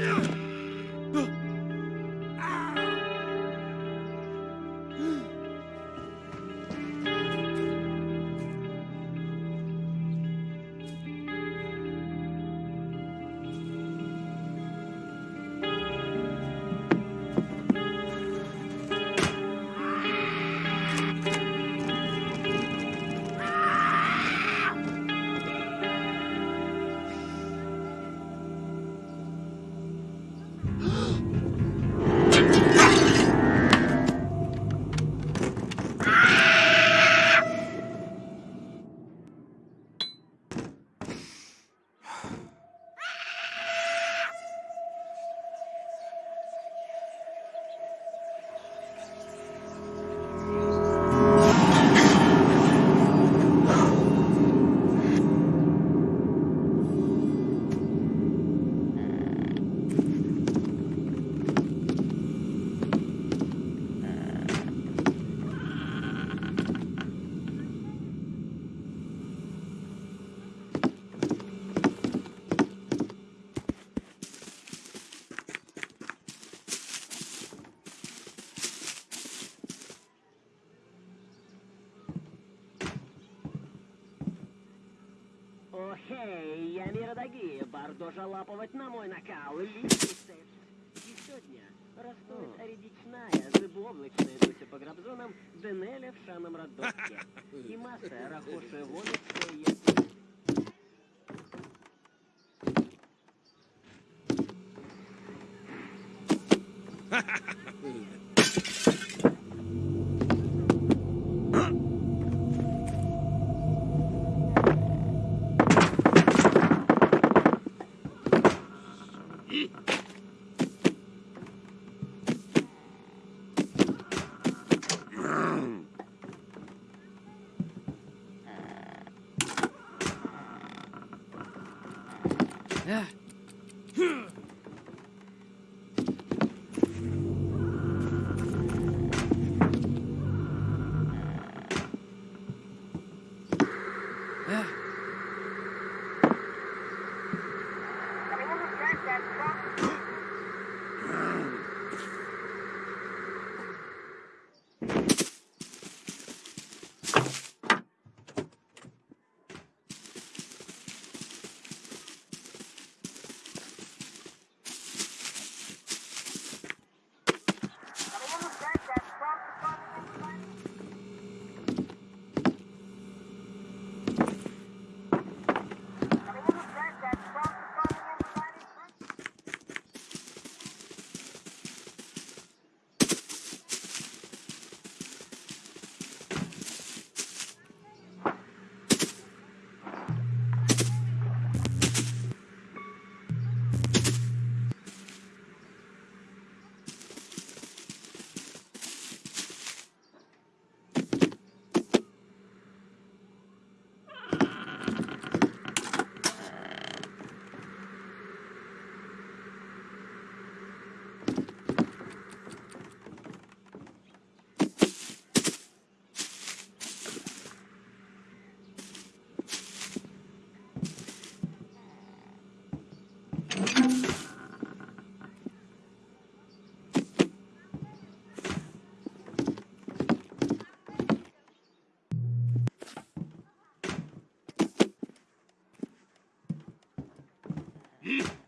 Yeah. Охей, я миродоги, бардожа лапывать на мой накал, листится. И сегодня растает речная, зыбовлачная дуся по грабзонам, Денеля в шаном роддоске. И масса рахошая воночка есть. フッ! Mm.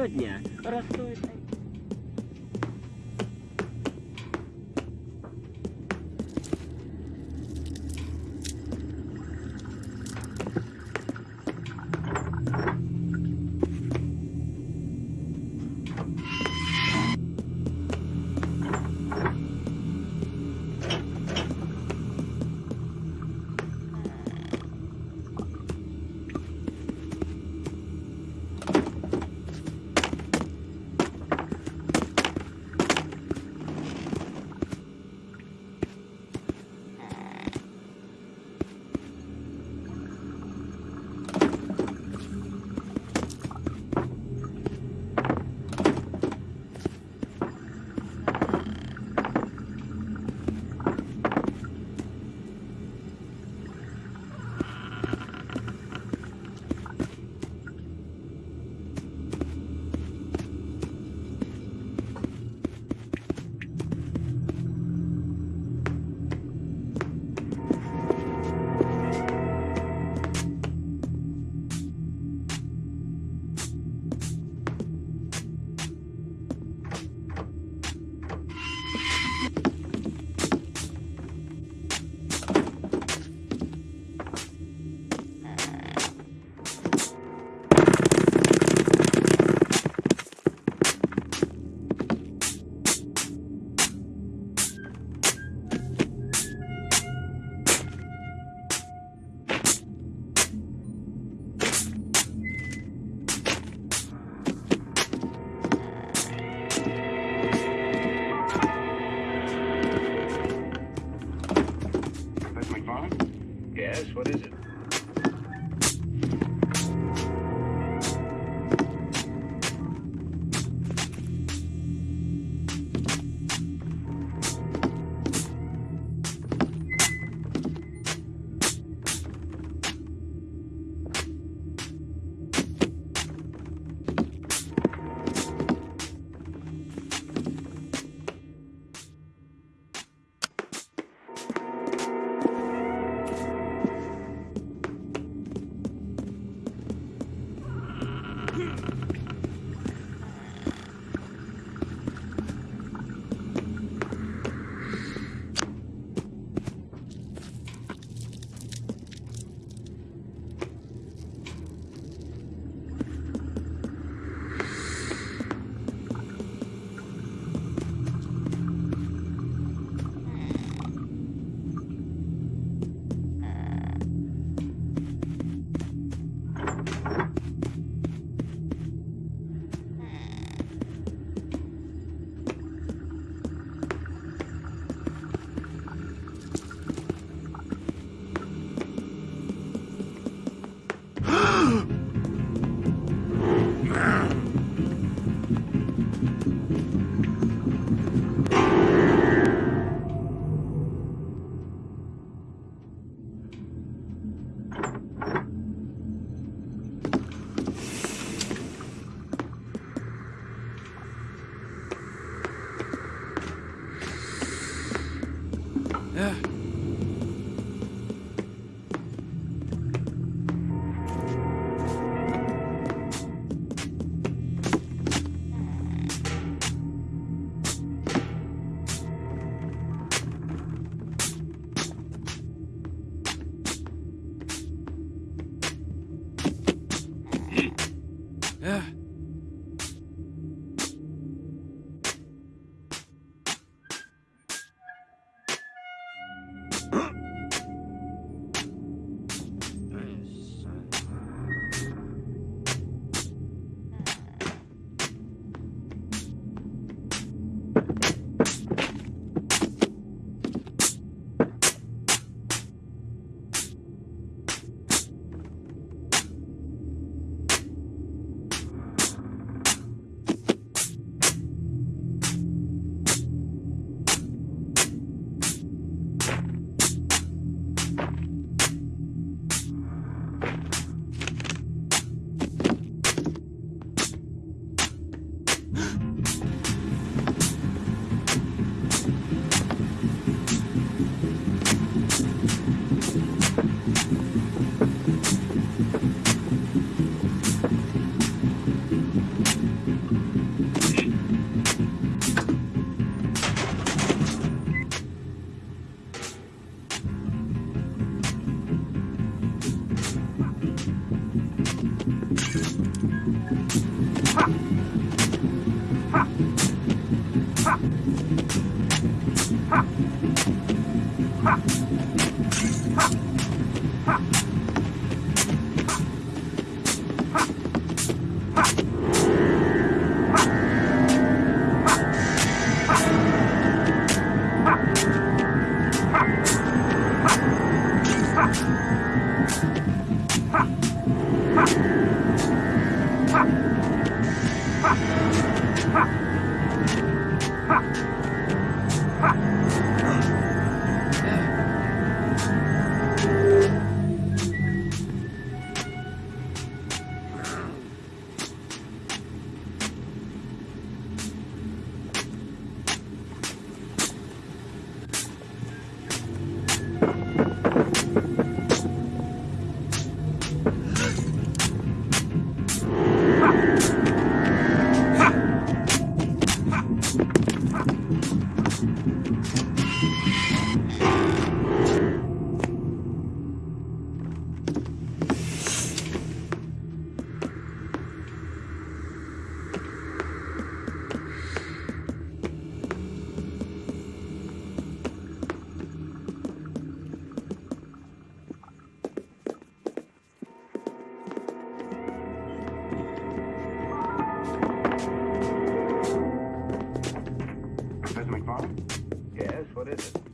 И сегодня Yes, what is it?